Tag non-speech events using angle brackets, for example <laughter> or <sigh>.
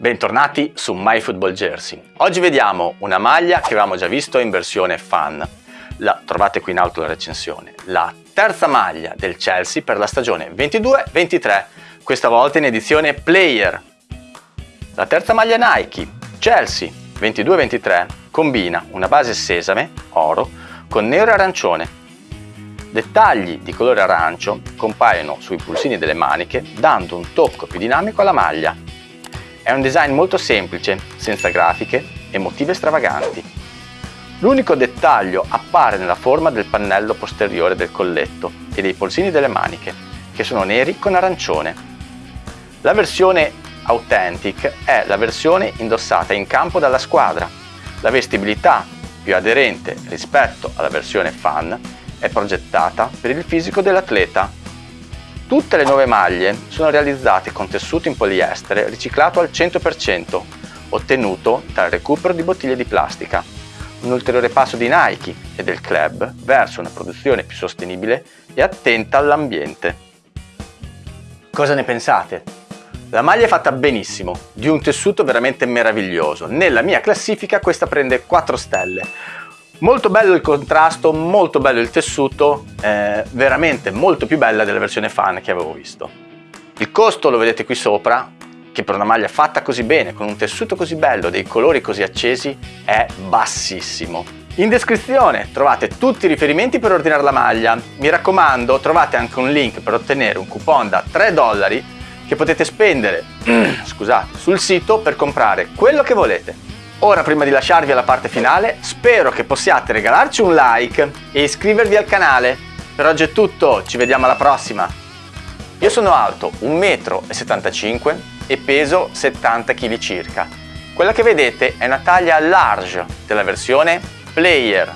Bentornati su MyFootballJersey. Oggi vediamo una maglia che avevamo già visto in versione fan. La trovate qui in alto la recensione. La terza maglia del Chelsea per la stagione 22-23, questa volta in edizione Player. La terza maglia Nike, Chelsea 22-23, combina una base sesame, oro, con nero e arancione. Dettagli di colore arancio compaiono sui pulsini delle maniche dando un tocco più dinamico alla maglia è un design molto semplice, senza grafiche e motive stravaganti. L'unico dettaglio appare nella forma del pannello posteriore del colletto e dei polsini delle maniche, che sono neri con arancione. La versione Authentic è la versione indossata in campo dalla squadra. La vestibilità, più aderente rispetto alla versione Fan, è progettata per il fisico dell'atleta Tutte le nuove maglie sono realizzate con tessuto in poliestere riciclato al 100%, ottenuto dal recupero di bottiglie di plastica. Un ulteriore passo di Nike e del club verso una produzione più sostenibile e attenta all'ambiente. Cosa ne pensate? La maglia è fatta benissimo, di un tessuto veramente meraviglioso. Nella mia classifica questa prende 4 stelle. Molto bello il contrasto, molto bello il tessuto, eh, veramente molto più bella della versione fan che avevo visto. Il costo lo vedete qui sopra, che per una maglia fatta così bene, con un tessuto così bello, dei colori così accesi, è bassissimo. In descrizione trovate tutti i riferimenti per ordinare la maglia. Mi raccomando, trovate anche un link per ottenere un coupon da 3 dollari che potete spendere <clears throat> scusate, sul sito per comprare quello che volete. Ora prima di lasciarvi alla parte finale spero che possiate regalarci un like e iscrivervi al canale. Per oggi è tutto, ci vediamo alla prossima! Io sono alto 1,75 m e peso 70 kg circa. Quella che vedete è una taglia large della versione Player